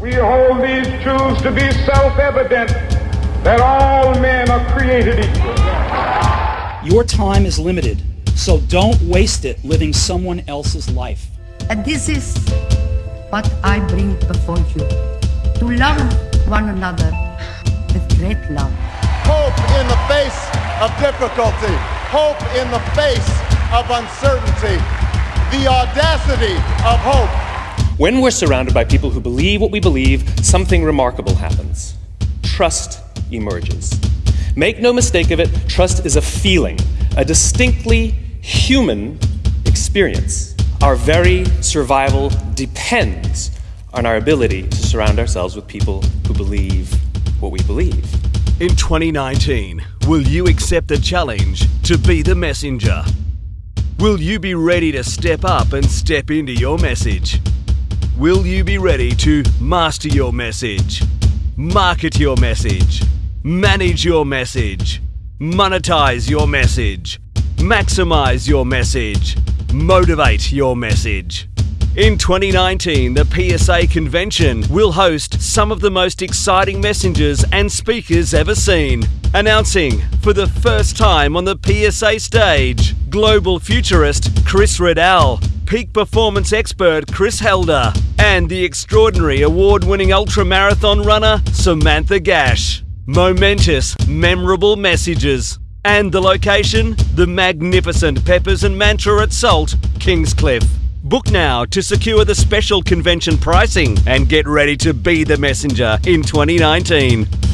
We hold these truths to be self-evident that all men are created equal. Your time is limited, so don't waste it living someone else's life. And this is what I bring before you to love one another with great love. Hope in the face of difficulty, hope in the face of uncertainty, the audacity of hope. When we're surrounded by people who believe what we believe, something remarkable happens. Trust emerges. Make no mistake of it, trust is a feeling, a distinctly human experience. Our very survival depends on our ability to surround ourselves with people who believe what we believe. In 2019, will you accept the challenge to be the messenger? Will you be ready to step up and step into your message? Will you be ready to master your message, market your message, manage your message, monetize your message, maximize your message, motivate your message? In 2019, the PSA convention will host some of the most exciting messengers and speakers ever seen. Announcing for the first time on the PSA stage, global futurist Chris Riddell, peak performance expert Chris Helder, and the extraordinary award winning ultramarathon runner Samantha Gash. Momentous, memorable messages. And the location? The magnificent Peppers and Mantra at Salt, Kingscliff. Book now to secure the special convention pricing and get ready to be the messenger in 2019.